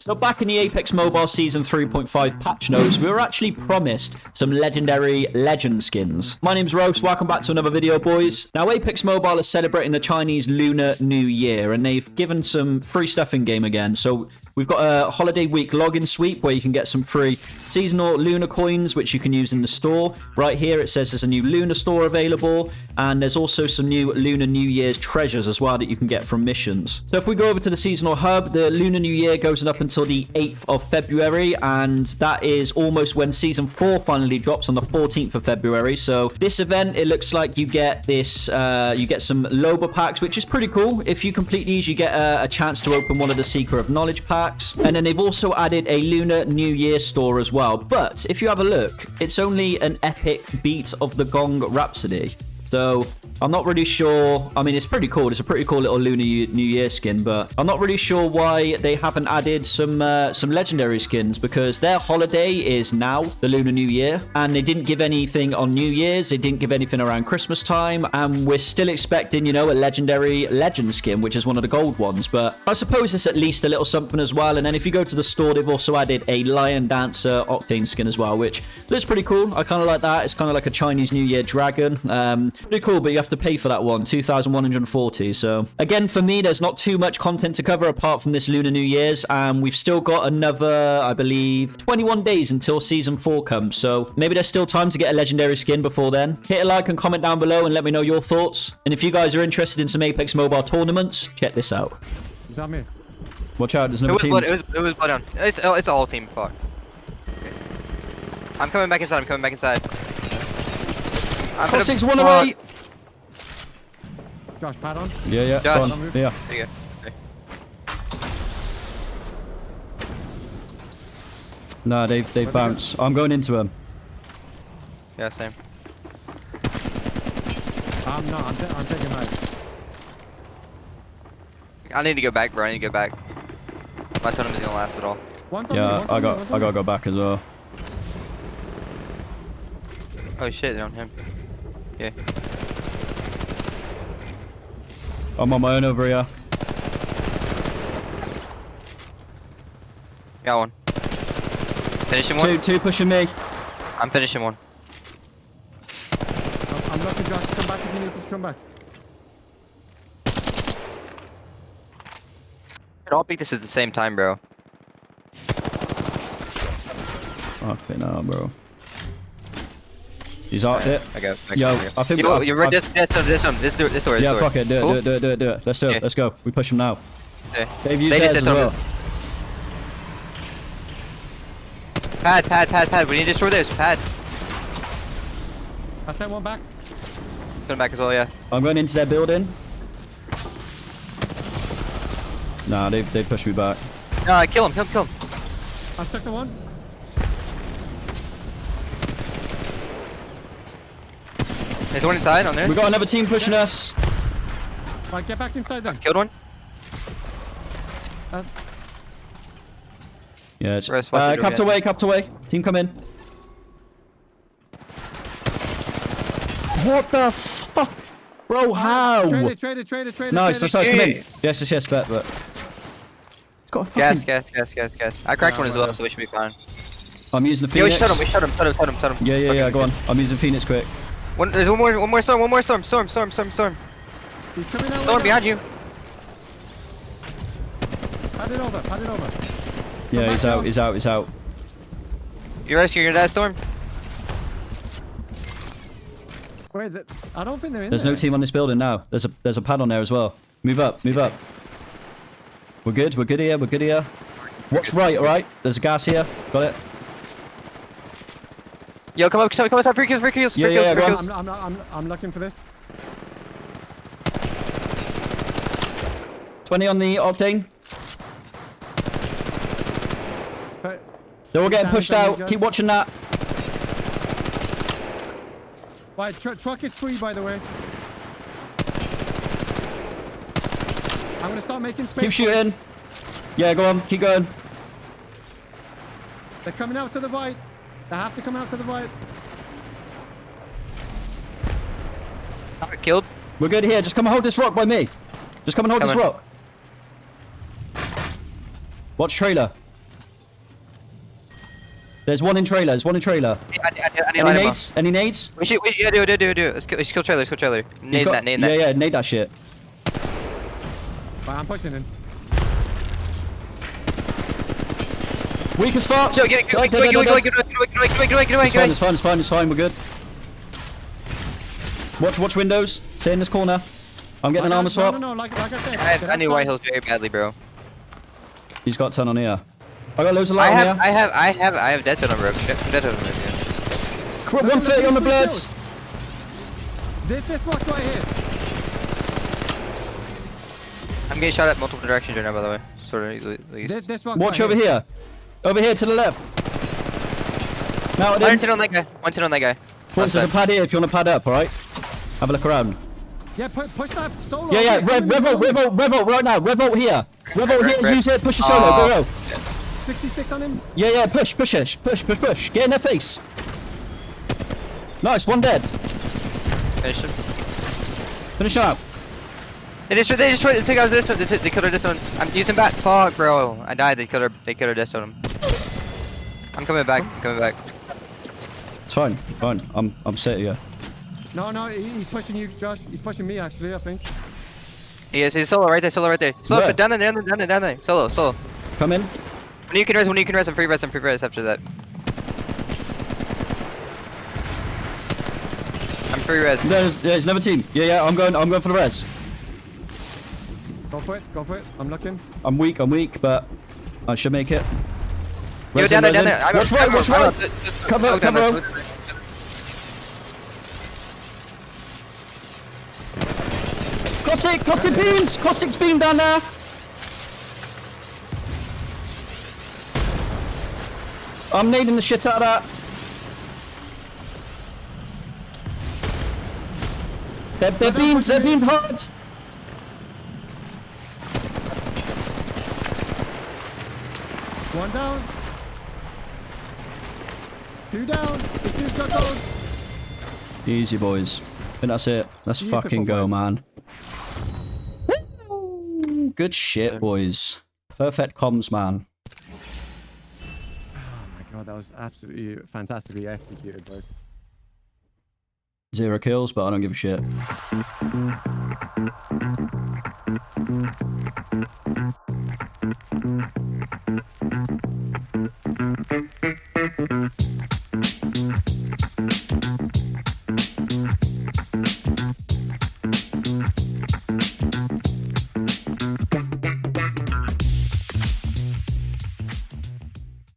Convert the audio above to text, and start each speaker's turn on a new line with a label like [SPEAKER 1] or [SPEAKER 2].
[SPEAKER 1] So back in the Apex Mobile Season 3.5 patch notes, we were actually promised some legendary legend skins. My name's Rose, welcome back to another video, boys. Now, Apex Mobile is celebrating the Chinese Lunar New Year, and they've given some free stuff in game again. So We've got a holiday week login sweep where you can get some free seasonal Lunar coins, which you can use in the store. Right here, it says there's a new Lunar store available, and there's also some new Lunar New Year's treasures as well that you can get from missions. So if we go over to the seasonal hub, the Lunar New Year goes up until the 8th of February, and that is almost when Season 4 finally drops on the 14th of February. So this event, it looks like you get this, uh, you get some Loba packs, which is pretty cool. If you complete these, you get a, a chance to open one of the Seeker of Knowledge packs packs. And then they've also added a Lunar New Year store as well. But if you have a look, it's only an epic beat of the Gong Rhapsody. So I'm not really sure. I mean, it's pretty cool. It's a pretty cool little Lunar New Year skin, but I'm not really sure why they haven't added some uh, some legendary skins because their holiday is now the Lunar New Year, and they didn't give anything on New Year's. They didn't give anything around Christmas time, and we're still expecting, you know, a legendary legend skin, which is one of the gold ones. But I suppose it's at least a little something as well. And then if you go to the store, they've also added a Lion Dancer Octane skin as well, which looks pretty cool. I kind of like that. It's kind of like a Chinese New Year dragon. Um, Pretty cool, but you have to pay for that one, 2,140. So again, for me, there's not too much content to cover apart from this Lunar New Year's. And we've still got another, I believe, 21 days until Season 4 comes. So maybe there's still time to get a legendary skin before then. Hit a like and comment down below and let me know your thoughts. And if you guys are interested in some Apex Mobile tournaments, check this out.
[SPEAKER 2] Is that me?
[SPEAKER 1] Watch out, there's another
[SPEAKER 3] it was
[SPEAKER 1] team.
[SPEAKER 3] Blood, it was, it was blood down. It's, oh, it's all team, fuck. Okay. I'm coming back inside, I'm coming back inside.
[SPEAKER 1] I'm Cross six, one away.
[SPEAKER 2] Josh, pad on.
[SPEAKER 1] Yeah, yeah.
[SPEAKER 3] Josh,
[SPEAKER 1] on. Yeah.
[SPEAKER 3] There you go. Okay.
[SPEAKER 1] Nah, they've they've bounced. I'm going into them.
[SPEAKER 3] Yeah, same.
[SPEAKER 2] I'm not. I'm, I'm taking that.
[SPEAKER 3] I need to go back, bro. I need to go back. My totem is gonna last at all.
[SPEAKER 2] One's
[SPEAKER 1] yeah,
[SPEAKER 2] me,
[SPEAKER 1] I got I gotta go back as well.
[SPEAKER 3] Oh shit, they're on him. Yeah.
[SPEAKER 1] I'm on my own over here.
[SPEAKER 3] Got one. Finishing one.
[SPEAKER 1] Two, two pushing me.
[SPEAKER 3] I'm finishing one.
[SPEAKER 2] I'm, I'm looking, Josh. Come back if you need to come back.
[SPEAKER 3] I'll beat this at the same time, bro.
[SPEAKER 1] Okay, now, bro. He's out there.
[SPEAKER 3] I go. I
[SPEAKER 1] Yo. I think.
[SPEAKER 3] Yo,
[SPEAKER 1] I,
[SPEAKER 3] you're right. This, this, this, this one. This, this door.
[SPEAKER 1] Yeah, fuck it. Do it,
[SPEAKER 3] cool?
[SPEAKER 1] do it, do it, do it, do it, Let's do it.
[SPEAKER 3] Okay.
[SPEAKER 1] Let's go. We push him now.
[SPEAKER 3] Okay.
[SPEAKER 1] They've used
[SPEAKER 3] They
[SPEAKER 1] as well.
[SPEAKER 3] Pad, pad, pad, pad. We need to destroy this. Pad.
[SPEAKER 2] I sent one back.
[SPEAKER 3] Coming back as well, yeah.
[SPEAKER 1] I'm going into their building. Nah, they they pushed me back.
[SPEAKER 3] No, I kill him. Kill him. Kill him.
[SPEAKER 2] I stuck the one.
[SPEAKER 3] There's one inside on there.
[SPEAKER 1] We got another team pushing us.
[SPEAKER 2] Right, get back inside then.
[SPEAKER 3] Killed one.
[SPEAKER 2] Uh,
[SPEAKER 1] Yeah, it's,
[SPEAKER 3] Rest,
[SPEAKER 1] uh,
[SPEAKER 3] your
[SPEAKER 1] capped away, capped away. Team come in. What the fuck? Bro, how?
[SPEAKER 2] Trade it, trade it, trade it, trade it.
[SPEAKER 1] Nice, nice, nice, come in. Yes, yes, yes, bet, but. It's got a fucking...
[SPEAKER 3] Gas, gas, gas, gas, gas. I cracked
[SPEAKER 2] Ah,
[SPEAKER 3] one as well, so we should be fine.
[SPEAKER 1] I'm using the
[SPEAKER 3] Yeah, we
[SPEAKER 1] Phoenix.
[SPEAKER 3] shot him. We shot him. Shot him. Shot him. Shot him.
[SPEAKER 1] Yeah, yeah, yeah, go on. I'm using Phoenix quick.
[SPEAKER 3] One, there's one more. One more storm. One more storm. Storm. Storm. Storm. Storm. Storm.
[SPEAKER 2] He's coming out.
[SPEAKER 3] Storm behind you.
[SPEAKER 2] Pad it over, pad it over.
[SPEAKER 1] Yeah,
[SPEAKER 2] back
[SPEAKER 1] he's out,
[SPEAKER 2] down.
[SPEAKER 1] he's out, he's out.
[SPEAKER 3] You're rescuing your dad, Storm.
[SPEAKER 2] Wait, th I don't think they're in
[SPEAKER 1] There's
[SPEAKER 2] there.
[SPEAKER 1] no team on this building now. There's a there's a pad on there as well. Move up, move up. We're good, we're good here, we're good here. Watch right, alright? There's a gas here. Got it.
[SPEAKER 3] Yo, come up. Come come outside. Free kills. Free kills. Free
[SPEAKER 1] Yeah,
[SPEAKER 3] kills.
[SPEAKER 1] yeah,
[SPEAKER 3] Free
[SPEAKER 1] go
[SPEAKER 3] kills.
[SPEAKER 2] I'm, I'm, not, I'm, I'm looking for this.
[SPEAKER 1] 20 on the octane.
[SPEAKER 2] But
[SPEAKER 1] They're all getting
[SPEAKER 2] Down,
[SPEAKER 1] pushed out. Keep watching that.
[SPEAKER 2] Right, tr truck is free, by the way. I'm gonna start making space.
[SPEAKER 1] Keep shooting. Yeah, go on. Keep going.
[SPEAKER 2] They're coming out to the right. They have to come out to the right.
[SPEAKER 3] Alright, Killed.
[SPEAKER 1] We're good here. Just come and hold this rock by me. Just come and hold this
[SPEAKER 3] Coming.
[SPEAKER 1] rock. Watch trailer. There's one in trailer. There's one in trailer.
[SPEAKER 3] I, I, I, I need
[SPEAKER 1] Any
[SPEAKER 3] light
[SPEAKER 1] nades? Any nades?
[SPEAKER 3] We should, we should, yeah, do it, do it, do it, do it. Let's kill, let's kill trailer, let's kill trailer.
[SPEAKER 1] He's
[SPEAKER 3] Nade
[SPEAKER 1] got-
[SPEAKER 3] that, nade
[SPEAKER 1] yeah,
[SPEAKER 3] that.
[SPEAKER 1] yeah, nade that shit.
[SPEAKER 2] Right, I'm pushing in.
[SPEAKER 1] Weak as fuck!
[SPEAKER 3] Get away, get away, get away, get away, get away, get away,
[SPEAKER 1] It's fine, it's fine, it's fine, we're good. Watch, watch windows. Stay in this corner. I'm getting an armor swap.
[SPEAKER 2] No, no, like, I said.
[SPEAKER 3] I have
[SPEAKER 2] any
[SPEAKER 3] white hills very badly, bro.
[SPEAKER 1] He's got 10 on here. I got loads of light I
[SPEAKER 3] have, on
[SPEAKER 1] here.
[SPEAKER 3] I have, I have, I have dead on bro. Dead on
[SPEAKER 1] here. 130 on the blades!
[SPEAKER 2] This, this box right here.
[SPEAKER 3] I'm getting shot at multiple directions right now, by the way. Sort of easily.
[SPEAKER 2] This, this
[SPEAKER 1] Watch over here. here. Over here to the left. Now it
[SPEAKER 3] One
[SPEAKER 1] in.
[SPEAKER 3] ten on that guy. One ten on that guy.
[SPEAKER 1] Once there's a pad here if you want to pad up, alright? Have a look around.
[SPEAKER 2] Yeah, push, push that solo.
[SPEAKER 1] Yeah, yeah,
[SPEAKER 2] here.
[SPEAKER 1] rev, revolt, revolt, revolt right now. Revolt here. Revolt here,
[SPEAKER 3] rev.
[SPEAKER 1] use it, push your solo,
[SPEAKER 3] Oh.
[SPEAKER 1] go, go.
[SPEAKER 2] 66 on him.
[SPEAKER 1] Yeah, yeah, push, push it, push, push, push. Get in their face. Nice, one dead.
[SPEAKER 3] Finish him.
[SPEAKER 1] Finish him out.
[SPEAKER 3] They destroyed, they destroyed, the two guys destroyed, they, they killed her this one. I'm using bat. Fuck, bro. I died, they killed her, they killed her this one. I'm coming back, I'm coming back.
[SPEAKER 1] It's fine, fine. I'm, I'm set here.
[SPEAKER 2] No, no, he's pushing you, Josh. He's pushing me, actually, I think.
[SPEAKER 3] Yes, he's solo right there, solo right there. Solo,
[SPEAKER 1] Where?
[SPEAKER 3] but down there, down there, down there, down there. Solo, solo.
[SPEAKER 1] Come in.
[SPEAKER 3] When you can res, when you can res, I'm free res, I'm free res after that. I'm free res.
[SPEAKER 1] There's, there's another team. Yeah, yeah, I'm going, I'm going for the res.
[SPEAKER 2] Go for it, go for it. I'm looking.
[SPEAKER 1] I'm weak, I'm weak, but I should make it.
[SPEAKER 3] Yo, down there,
[SPEAKER 1] res
[SPEAKER 3] down there. I'm-
[SPEAKER 1] Watch right,
[SPEAKER 3] I'm-
[SPEAKER 1] watch
[SPEAKER 3] I'm-
[SPEAKER 1] right.
[SPEAKER 3] I'm- just-
[SPEAKER 1] Cover,
[SPEAKER 3] smoke down
[SPEAKER 1] cover.
[SPEAKER 3] there, smoke down there.
[SPEAKER 1] Caustic, caustic beams! Caustic's beam down there! I'm needing the shit out of that. They're, they're beamed, they're beamed hard!
[SPEAKER 2] One down. Two down. This dude's got gold.
[SPEAKER 1] Easy, boys. And that's it. Let's
[SPEAKER 2] Beautiful
[SPEAKER 1] fucking go,
[SPEAKER 2] boys.
[SPEAKER 1] man. Good shit, boys. Perfect comms, man.
[SPEAKER 2] Oh my god, that was absolutely fantastically executed, boys.
[SPEAKER 1] Zero kills, but I don't give a shit.